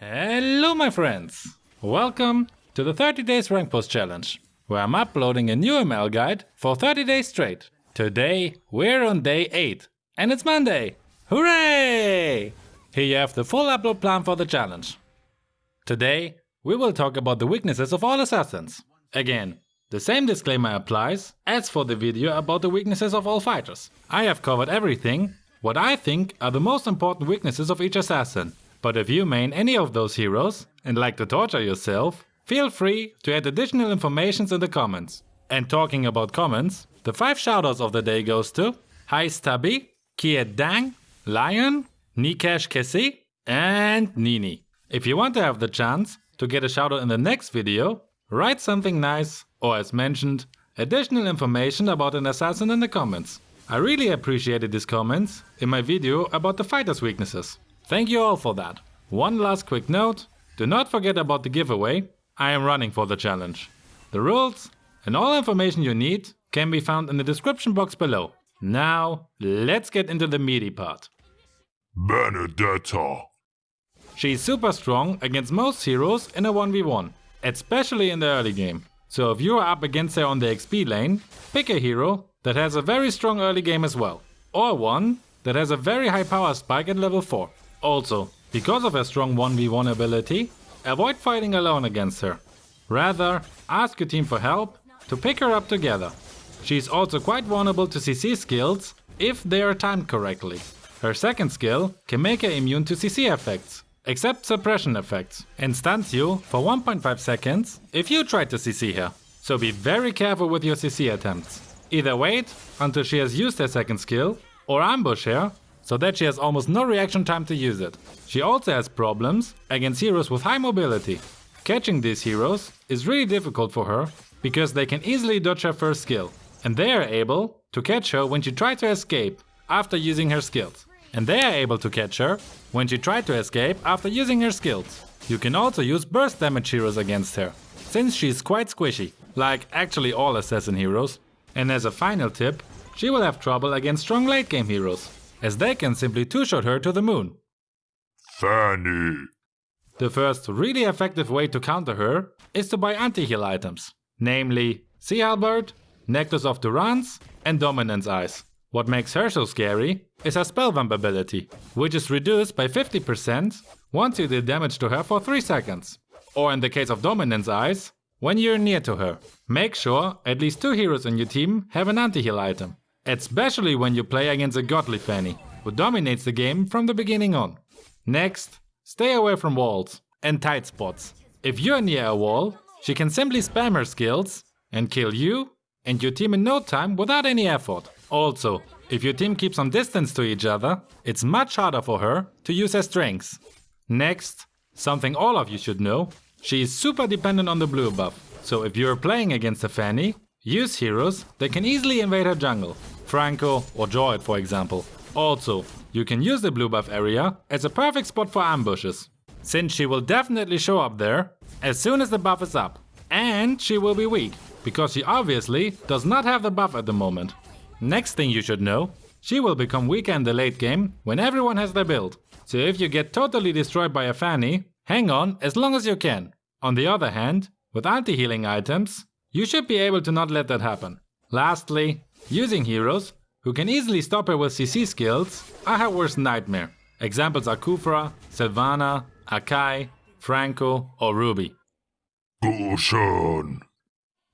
Hello my friends! Welcome to the 30 days rank post challenge, where I'm uploading a new ML guide for 30 days straight. Today we're on day 8 and it's Monday! Hooray! Here you have the full upload plan for the challenge. Today we will talk about the weaknesses of all assassins. Again, the same disclaimer applies as for the video about the weaknesses of all fighters. I have covered everything what I think are the most important weaknesses of each assassin but if you main any of those heroes and like to torture yourself, feel free to add additional informations in the comments. And talking about comments, the 5 shoutouts of the day goes to Hi Stubby, Kiet Dang, Lion, Nikesh Kessi and Nini. If you want to have the chance to get a shoutout in the next video, write something nice or as mentioned, additional information about an assassin in the comments. I really appreciated these comments in my video about the fighter's weaknesses. Thank you all for that. One last quick note, do not forget about the giveaway, I am running for the challenge. The rules and all information you need can be found in the description box below. Now, let's get into the meaty part. Benedetta. She's super strong against most heroes in a 1v1, especially in the early game. So if you are up against her on the XP lane, pick a hero that has a very strong early game as well. Or one that has a very high power spike at level 4. Also, because of her strong 1v1 ability, avoid fighting alone against her. Rather, ask your team for help to pick her up together. She is also quite vulnerable to CC skills if they are timed correctly. Her second skill can make her immune to CC effects, except suppression effects, and stuns you for 1.5 seconds if you try to CC her. So be very careful with your CC attempts. Either wait until she has used her second skill, or ambush her so that she has almost no reaction time to use it. She also has problems against heroes with high mobility. Catching these heroes is really difficult for her because they can easily dodge her first skill and they are able to catch her when she tries to escape after using her skills. And they are able to catch her when she tried to escape after using her skills. You can also use burst damage heroes against her, since she's quite squishy, like actually all assassin heroes. And as a final tip, she will have trouble against strong late game heroes, as they can simply two-shot her to the moon. Fanny. The first really effective way to counter her is to buy anti-heal items, namely Sea Halberd, Necklace of Durance and Dominance Ice. What makes her so scary is her Spellvamp ability, which is reduced by 50% once you deal damage to her for 3 seconds. Or in the case of Dominance Ice, when you're near to her. Make sure at least 2 heroes in your team have an anti-heal item. Especially when you play against a godly Fanny, who dominates the game from the beginning on. Next, stay away from walls and tight spots. If you're near a wall, she can simply spam her skills and kill you and your team in no time without any effort. Also, if your team keeps some distance to each other, it's much harder for her to use her strengths. Next, something all of you should know, she is super dependent on the blue buff. So if you're playing against a Fanny, use heroes that can easily invade her jungle. Franco or Joyd for example. Also, you can use the blue buff area as a perfect spot for ambushes, since she will definitely show up there as soon as the buff is up. And she will be weak, because she obviously does not have the buff at the moment. Next thing you should know, she will become weaker in the late game when everyone has their build. So if you get totally destroyed by a Fanny, hang on as long as you can. On the other hand, with anti-healing items, you should be able to not let that happen. Lastly, Using heroes, who can easily stop her with CC skills, are her worst nightmare. Examples are Khufra, Silvanna, Akai, Franco or Ruby. Gusion.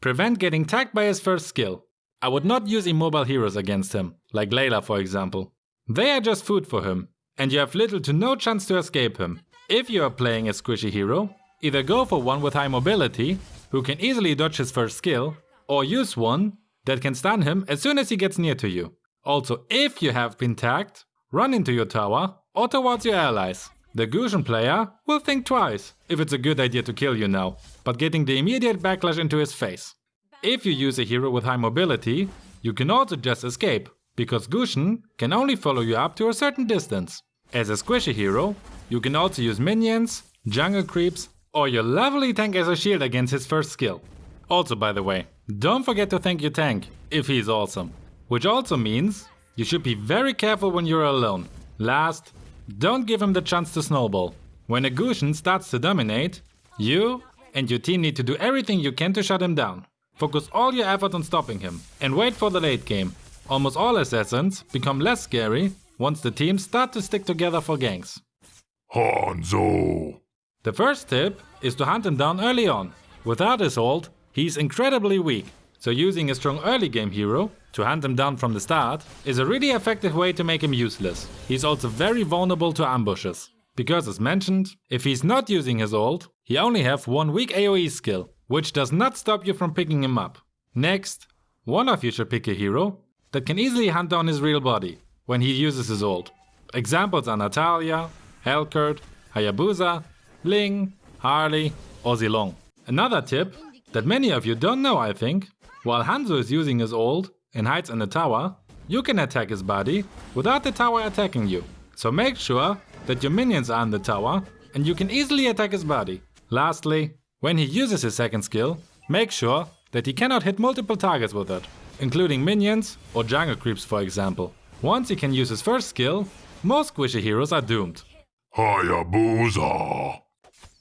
Prevent getting tagged by his first skill. I would not use immobile heroes against him, like Layla for example. They are just food for him, and you have little to no chance to escape him. If you are playing a squishy hero, either go for one with high mobility, who can easily dodge his first skill, or use one that can stun him as soon as he gets near to you. Also, if you have been tagged, run into your tower or towards your allies. The Gusion player will think twice if it's a good idea to kill you now, but getting the immediate backlash into his face. If you use a hero with high mobility, you can also just escape, because Gusion can only follow you up to a certain distance. As a squishy hero, you can also use minions, jungle creeps, or your lovely tank as a shield against his first skill. Also by the way, don't forget to thank your tank, if he's awesome. Which also means you should be very careful when you're alone. Last, don't give him the chance to snowball. When a Gusion starts to dominate, you and your team need to do everything you can to shut him down. Focus all your effort on stopping him and wait for the late game. Almost all assassins become less scary once the teams start to stick together for ganks. Hanzo. The first tip is to hunt him down early on. Without his ult, he's incredibly weak, so using a strong early game hero to hunt him down from the start is a really effective way to make him useless. He's also very vulnerable to ambushes. Because as mentioned, if he's not using his ult, he only have one weak AoE skill, which does not stop you from picking him up. Next, one of you should pick a hero that can easily hunt down his real body when he uses his ult. Examples are Natalia, Helcurt, Hayabusa, Ling, Harley, or Zilong. Another tip that many of you don't know I think, while Hanzo is using his ult and hides in the tower, you can attack his body without the tower attacking you. So make sure that your minions are in the tower and you can easily attack his body. Lastly, when he uses his second skill, make sure that he cannot hit multiple targets with it, including minions or jungle creeps for example. Once he can use his first skill, most squishy heroes are doomed. Hayabusa.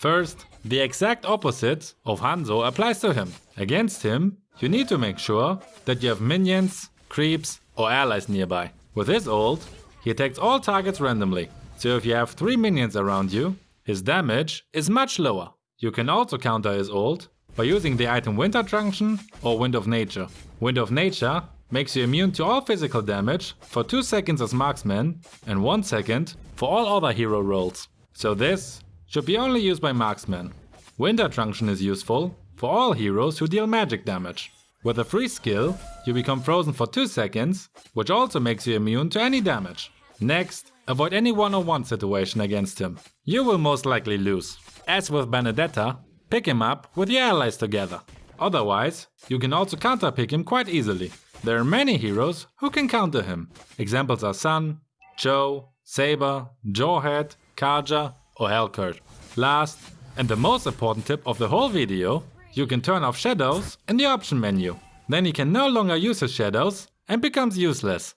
First, the exact opposite of Hanzo applies to him. Against him, you need to make sure that you have minions, creeps or allies nearby. With his ult, he attacks all targets randomly. So if you have 3 minions around you, his damage is much lower. You can also counter his ult by using the item Winter Truncheon or Wind of Nature. Wind of Nature makes you immune to all physical damage for 2 seconds as marksman and 1 second for all other hero roles. So this should be only used by marksmen. Winter Truncheon is useful for all heroes who deal magic damage. With a free skill, you become frozen for 2 seconds, which also makes you immune to any damage. Next, avoid any one-on-one situation against him. You will most likely lose. As with Benedetta, pick him up with your allies together. Otherwise, you can also counter pick him quite easily. There are many heroes who can counter him. Examples are Sun, Chou, Saber, Jawhead, Kaja or Helcurt. Last, and the most important tip of the whole video, you can turn off shadows in the option menu. Then he can no longer use his shadows and becomes useless.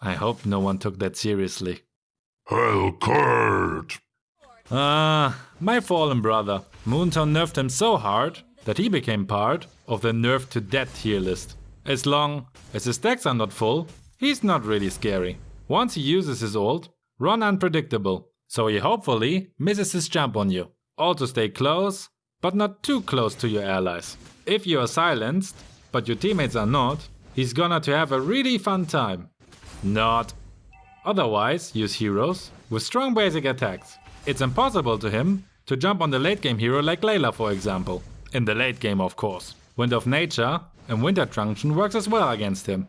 I hope no one took that seriously. Helcurt. Ah, my fallen brother. Moonton nerfed him so hard that he became part of the nerf to death tier list. As long as his stacks are not full, he's not really scary. Once he uses his ult, run unpredictable, so he hopefully misses his jump on you. Also stay close, but not too close to your allies. If you are silenced, but your teammates are not, he's gonna to have a really fun time. Not. Otherwise, use heroes with strong basic attacks. It's impossible to him to jump on the late game hero like Layla for example. In the late game of course. Wind of Nature and Winter Truncheon works as well against him.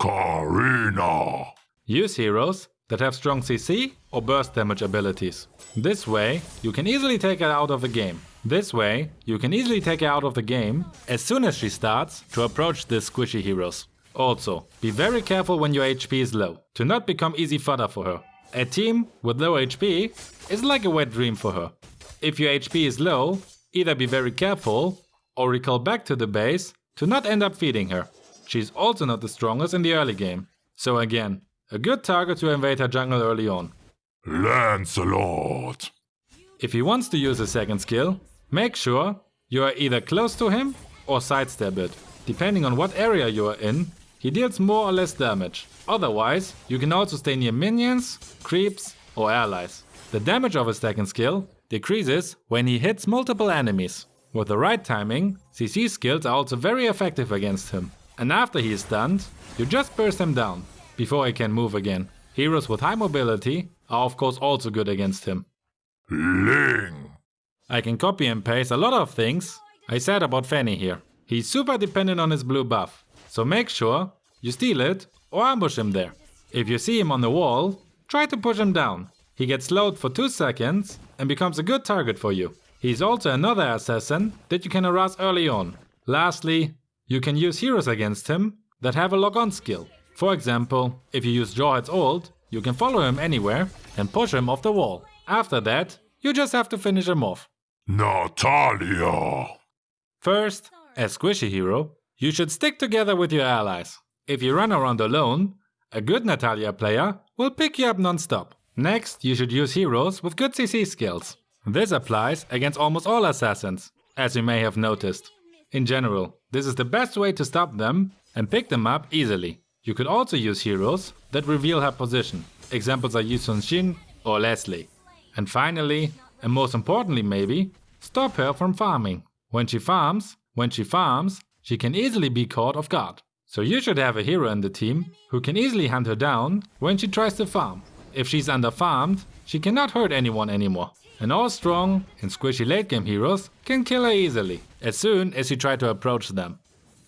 Karina. Use heroes that have strong CC or burst damage abilities. This way, you can easily take her out of the game. This way, you can easily take her out of the game as soon as she starts to approach the squishy heroes. Also, be very careful when your HP is low, to not become easy fodder for her. A team with low HP is like a wet dream for her. If your HP is low, either be very careful or recall back to the base to not end up feeding her. She's also not the strongest in the early game. So again, a good target to invade her jungle early on. Lancelot. If he wants to use a second skill, make sure you are either close to him or sidestep it. Depending on what area you are in, he deals more or less damage. Otherwise, you can also stay near minions, creeps or allies. The damage of his second skill decreases when he hits multiple enemies. With the right timing, CC skills are also very effective against him. And after he is stunned, you just burst him down, before he can move again. Heroes with high mobility are of course also good against him. Ling. I can copy and paste a lot of things I said about Fanny here. He's super dependent on his blue buff, so make sure you steal it or ambush him there. If you see him on the wall, try to push him down. He gets slowed for 2 seconds and becomes a good target for you. He's also another assassin that you can harass early on. Lastly, you can use heroes against him that have a lock-on skill. For example, if you use Jawhead's ult, you can follow him anywhere and push him off the wall. After that, you just have to finish him off. Natalia. First, as squishy hero, you should stick together with your allies. If you run around alone, a good Natalia player will pick you up non-stop. Next, you should use heroes with good CC skills. This applies against almost all assassins, as you may have noticed. In general, this is the best way to stop them and pick them up easily. You could also use heroes that reveal her position. Examples are Yi Sun-shin or Leslie. And finally, and most importantly maybe, stop her from farming. When she farms, when she farms, she can easily be caught off guard. So you should have a hero in the team who can easily hunt her down when she tries to farm. If she's underfarmed, she cannot hurt anyone anymore. And all strong and squishy late game heroes can kill her easily, as soon as you try to approach them.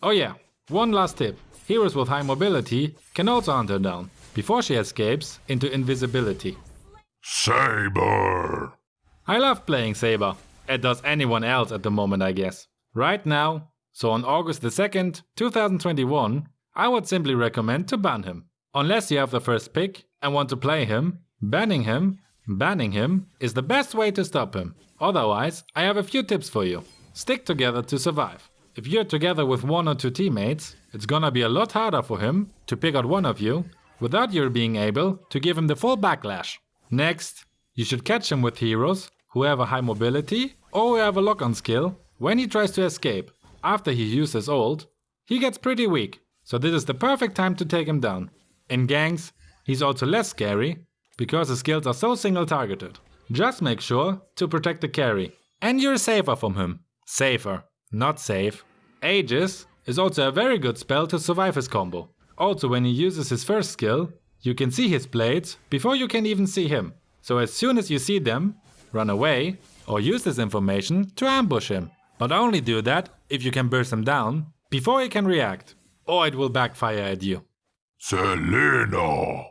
Oh yeah, one last tip. Heroes with high mobility can also hunt her down, before she escapes into invisibility. Saber. I love playing Saber, as does anyone else at the moment I guess. Right now, so on August the 2nd, 2021, I would simply recommend to ban him. Unless you have the first pick and want to play him, banning him, banning him is the best way to stop him. Otherwise, I have a few tips for you. Stick together to survive. If you're together with one or two teammates, it's gonna be a lot harder for him to pick out one of you without you being able to give him the full backlash. Next, you should catch him with heroes who have a high mobility or who have a lock-on skill when he tries to escape. After he uses ult, he gets pretty weak, so this is the perfect time to take him down. In ganks, he's also less scary, because his skills are so single targeted. Just make sure to protect the carry, and you're safer from him. Safer, not safe. Aegis is also a very good spell to survive his combo. Also when he uses his first skill, you can see his blades before you can even see him. So as soon as you see them, run away or use this information to ambush him. But only do that if you can burst him down before he can react, or it will backfire at you. Selena.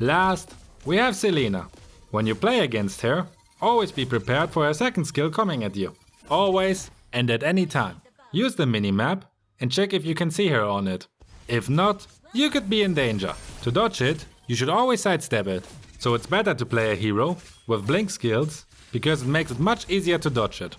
Last, we have Selena. When you play against her, always be prepared for her second skill coming at you. Always and at any time. Use the minimap and check if you can see her on it. If not, you could be in danger. To dodge it, you should always sidestep it. So it's better to play a hero with blink skills because it makes it much easier to dodge it.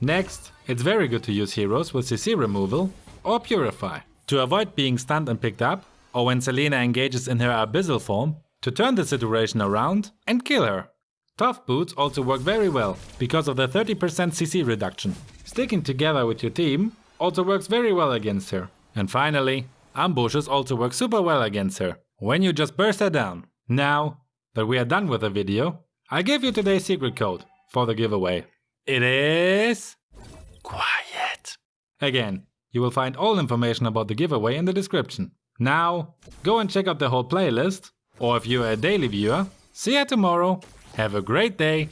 Next, it's very good to use heroes with CC removal or Purify to avoid being stunned and picked up, or when Selena engages in her abyssal form, to turn the situation around and kill her. Tough boots also work very well because of the 30% CC reduction. Sticking together with your team also works very well against her. And finally, ambushes also work super well against her, when you just burst her down. Now that we are done with the video, I give you today's secret code for the giveaway. It is... Quiet. Again, you will find all information about the giveaway in the description. Now, go and check out the whole playlist, or if you're a daily viewer, see you tomorrow. Have a great day